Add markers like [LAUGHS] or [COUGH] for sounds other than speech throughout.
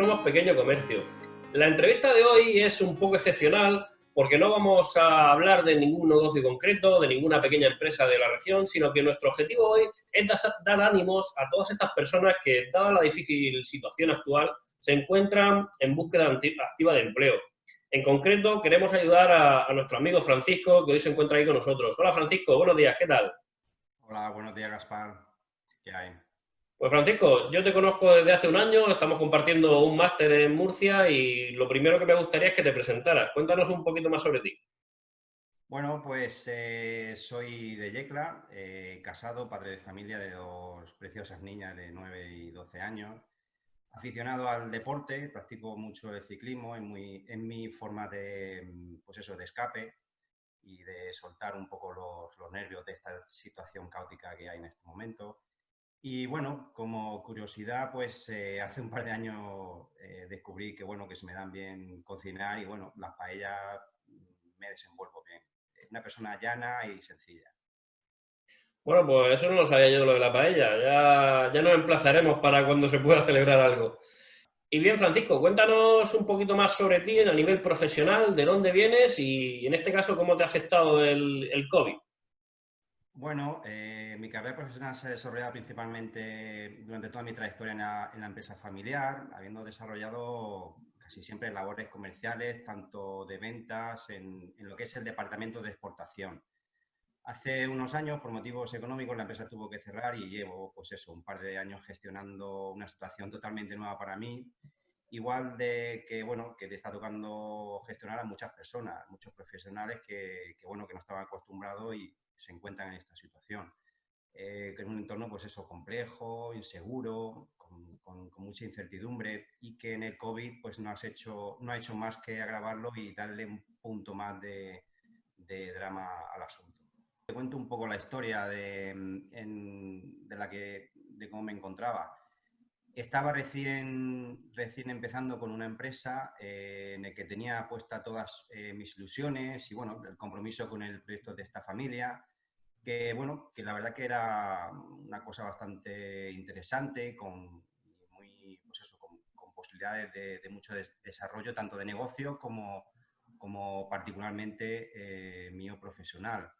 Somos Pequeño Comercio. La entrevista de hoy es un poco excepcional porque no vamos a hablar de ningún negocio concreto, de ninguna pequeña empresa de la región, sino que nuestro objetivo hoy es dar ánimos a todas estas personas que, dada la difícil situación actual, se encuentran en búsqueda activa de empleo. En concreto, queremos ayudar a, a nuestro amigo Francisco, que hoy se encuentra ahí con nosotros. Hola Francisco, buenos días, ¿qué tal? Hola, buenos días Gaspar. ¿Qué hay? Pues Francisco, yo te conozco desde hace un año, estamos compartiendo un máster en Murcia y lo primero que me gustaría es que te presentaras. Cuéntanos un poquito más sobre ti. Bueno, pues eh, soy de Yecla, eh, casado, padre de familia de dos preciosas niñas de 9 y 12 años. Aficionado al deporte, practico mucho el ciclismo, en, muy, en mi forma de, pues eso, de escape y de soltar un poco los, los nervios de esta situación caótica que hay en este momento. Y bueno, como curiosidad, pues eh, hace un par de años eh, descubrí que bueno, que se me dan bien cocinar y bueno, las paellas me desenvuelvo bien. Una persona llana y sencilla. Bueno, pues eso no lo sabía yo lo de la paella. Ya, ya nos emplazaremos para cuando se pueda celebrar algo. Y bien, Francisco, cuéntanos un poquito más sobre ti a nivel profesional, de dónde vienes y en este caso cómo te ha afectado el, el COVID. Bueno, eh, mi carrera profesional se ha desarrollado principalmente durante toda mi trayectoria en la, empresa familiar, habiendo desarrollado casi siempre labores comerciales, tanto de ventas, en, lo que es el departamento de exportación. Hace unos años, por motivos económicos, la empresa tuvo que cerrar y llevo, pues eso, un par de años gestionando una situación totalmente nueva para mí. Igual de que, bueno, que le está tocando gestionar a muchas personas, muchos profesionales que, que bueno, que no estaban acostumbrados y, se encuentran en esta situación. Eh, que en un entorno, pues eso, complejo, inseguro, con, mucha incertidumbre y que en el COVID, pues no, has hecho, no ha hecho más que agravarlo y darle un punto más de, drama al asunto. Te cuento un poco la historia de, de, la que, de cómo me encontraba. Estaba recién, recién empezando con una empresa eh, en la que tenía puesta todas eh, mis ilusiones y bueno, el compromiso con el proyecto de esta familia, que bueno, que la verdad que era una cosa bastante interesante, con, muy, pues eso, con, posibilidades de, mucho desarrollo, tanto de negocio como, como particularmente eh, mío profesional.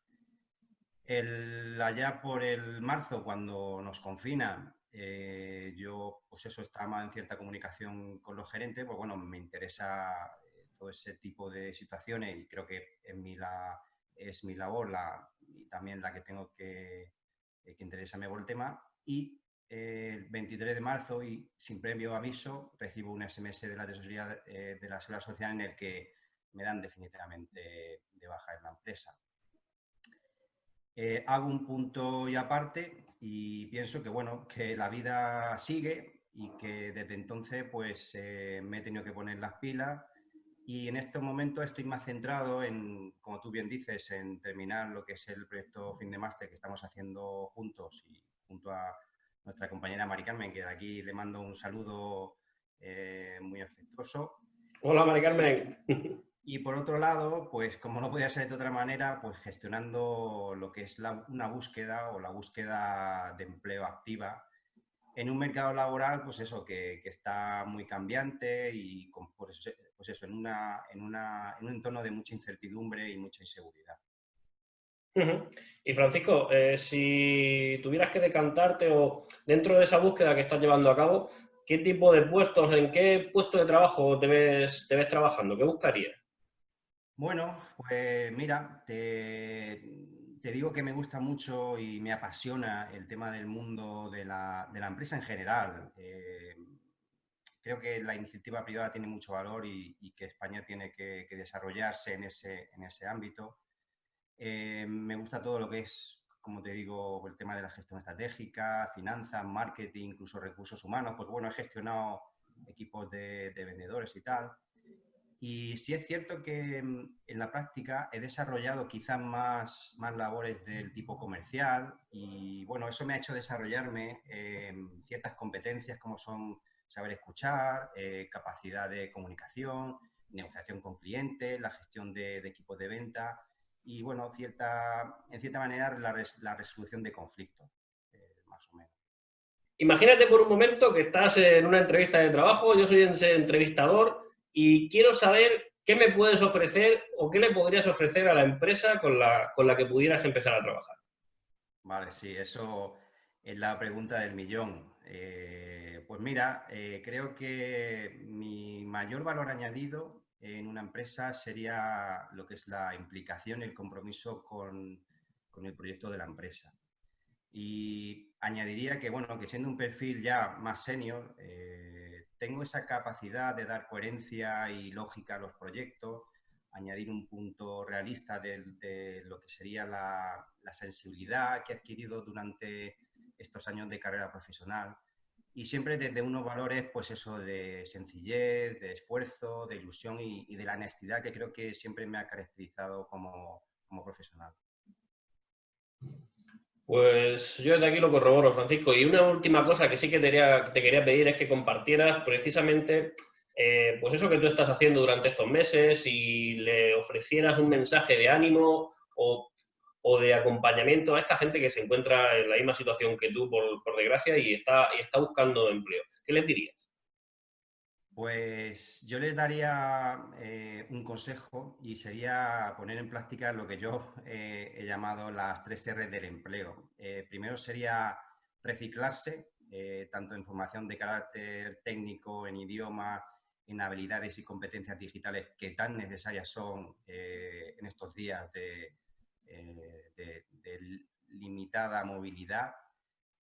El, allá por el marzo, cuando nos confinan, eh, yo, pues eso, estaba en cierta comunicación con los gerentes, pues bueno, me interesa eh, todo ese tipo de situaciones y creo que en mi la, es mi labor la, y también la que tengo que, eh, que interesarme por el tema. Y el 23 de marzo, y sin previo aviso, recibo un SMS de la tesorería de la Seguridad Social en el que me dan definitivamente de baja en la empresa. hago un punto y aparte y pienso que, bueno, que la vida sigue y que desde entonces pues eh, me he tenido que poner las pilas y en este momento estoy más centrado en, como tú bien dices, en terminar lo que es el proyecto Fin de Máster que estamos haciendo juntos y junto a nuestra compañera Mari Carmen, que de aquí le mando un saludo eh, muy afectuoso. Hola Mari Carmen. [LAUGHS] Y por otro lado, pues como no podía ser de otra manera, pues gestionando lo que es una búsqueda o la búsqueda de empleo activa en un mercado laboral, pues eso, que, está muy cambiante y con, pues, pues eso, en, una, en, una, en, un entorno de mucha incertidumbre y mucha inseguridad. Y Francisco, eh, si tuvieras que decantarte o dentro de esa búsqueda que estás llevando a cabo, ¿qué tipo de puestos, en qué puesto de trabajo te ves, te ves trabajando? ¿Qué buscarías? Bueno, pues mira, te, digo que me gusta mucho y me apasiona el tema del mundo de la, empresa en general. Eh, creo que la iniciativa privada tiene mucho valor y, que España tiene que, desarrollarse en ese, en ese ámbito. Eh, me gusta todo lo que es, como te digo, el tema de la gestión estratégica, finanzas, marketing, incluso recursos humanos. Pues bueno, he gestionado equipos de vendedores y tal. Y sí es cierto que mm, en la práctica he desarrollado quizás más, más labores del tipo comercial y bueno, eso me ha hecho desarrollarme ciertas competencias como son saber escuchar, eh, capacidad de comunicación, negociación con clientes, la gestión de, equipos de venta y bueno, cierta, en cierta manera la, la resolución de conflictos, eh, más o menos. Imagínate por un momento que estás en una entrevista de trabajo, yo soy entrevistador y quiero saber qué me puedes ofrecer o qué le podrías ofrecer a la empresa con la, con la que pudieras empezar a trabajar. Vale, sí, eso es la pregunta del millón. Eh, pues mira, eh, creo que mi mayor valor añadido en una empresa sería lo que es la implicación y el compromiso con, con el proyecto de la empresa. Y añadiría que, bueno, que siendo un perfil ya más senior, eh, tengo esa capacidad de dar coherencia y lógica a los proyectos, añadir un punto realista de, lo que sería la, sensibilidad que he adquirido durante estos años de carrera profesional y siempre desde unos valores, pues eso, de sencillez, de esfuerzo, de ilusión y, de la honestidad que creo que siempre me ha caracterizado como profesional. Pues yo desde aquí lo corroboro, Francisco. Y una última cosa que sí que te quería, pedir es que compartieras precisamente eh, pues eso que tú estás haciendo durante estos meses y le ofrecieras un mensaje de ánimo o, de acompañamiento a esta gente que se encuentra en la misma situación que tú, por, desgracia, y está, y está buscando empleo. ¿Qué les dirías? Pues yo les daría eh, un consejo y sería poner en práctica lo que yo [LAUGHS] eh, he llamado las tres R del empleo. Eh, primero sería reciclarse, tanto en formación de carácter técnico, en idioma, en habilidades y competencias digitales que tan necesarias son en estos días de limitada movilidad.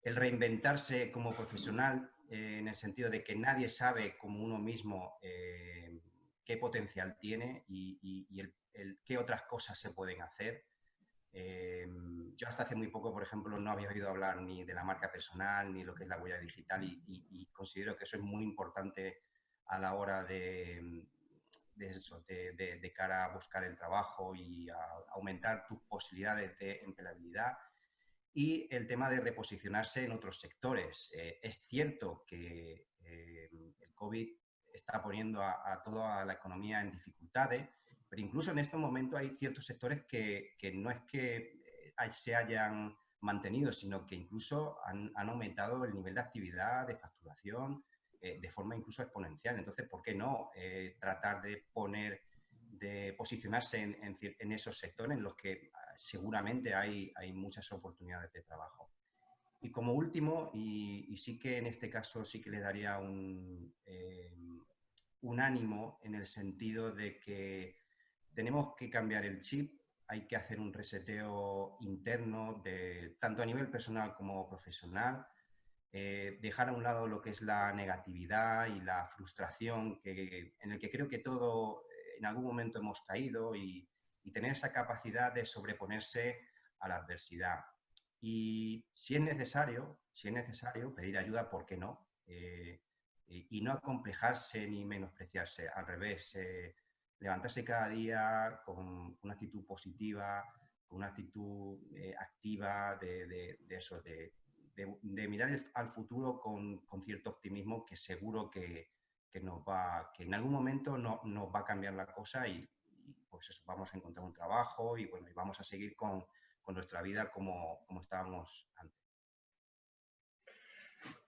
El reinventarse como profesional eh, en el sentido de que nadie sabe como uno mismo eh, qué potencial tiene y, qué otras cosas se pueden hacer. Eh, yo hasta hace muy poco, por ejemplo, no había oído hablar ni de la marca personal ni lo que es la huella digital y, considero que eso es muy importante a la hora de, de, de, cara a buscar el trabajo y a aumentar tus posibilidades de empleabilidad y el tema de reposicionarse en otros sectores. Eh, es cierto que eh, el COVID está poniendo a, toda la economía en dificultades, pero incluso en estos momentos hay ciertos sectores que, no es que eh, se hayan mantenido, sino que incluso han, aumentado el nivel de actividad, de facturación, de forma incluso exponencial. Entonces, ¿por qué no tratar de poner, de posicionarse en, esos sectores en los que seguramente hay, hay muchas oportunidades de trabajo. Y como último, y, sí que en este caso sí que le daría un, eh, un ánimo en el sentido de que tenemos que cambiar el chip, hay que hacer un reseteo interno, de, tanto a nivel personal como profesional, eh, dejar a un lado lo que es la negatividad y la frustración, que, en el que creo que todo eh, en algún momento hemos caído y, y tener esa capacidad de sobreponerse a la adversidad. Y si es necesario, si es necesario pedir ayuda, ¿por qué no? Eh, y no acomplejarse ni menospreciarse, al revés, eh, levantarse cada día con una actitud positiva, con una actitud eh, activa de, eso, de, mirar al futuro con, cierto optimismo que seguro que, nos va, que en algún momento no, nos va a cambiar la cosa y, pues eso, vamos a encontrar un trabajo y bueno, y vamos a seguir con, nuestra vida como, como estábamos antes.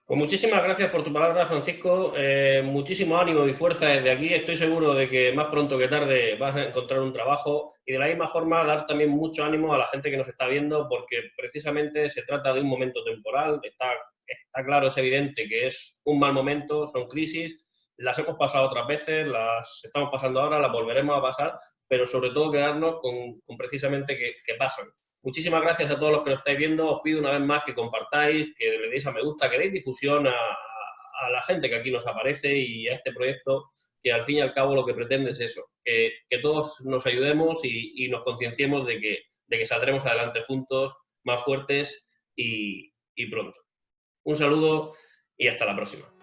Pues muchísimas gracias por tu palabra, Francisco. Eh, muchísimo ánimo y fuerza desde aquí. Estoy seguro de que más pronto que tarde vas a encontrar un trabajo y de la misma forma dar también mucho ánimo a la gente que nos está viendo porque precisamente se trata de un momento temporal. Está, está claro, es evidente que es un mal momento, son crisis, las hemos pasado otras veces, las estamos pasando ahora, las volveremos a pasar, pero sobre todo quedarnos con, precisamente que, pasan. Muchísimas gracias a todos los que nos estáis viendo. Os pido una vez más que compartáis, que le deis a me gusta, que deis difusión a, la gente que aquí nos aparece y a este proyecto que al fin y al cabo lo que pretende es eso, que, todos nos ayudemos y, nos concienciemos de que, de que saldremos adelante juntos, más fuertes y pronto. Un saludo y hasta la próxima.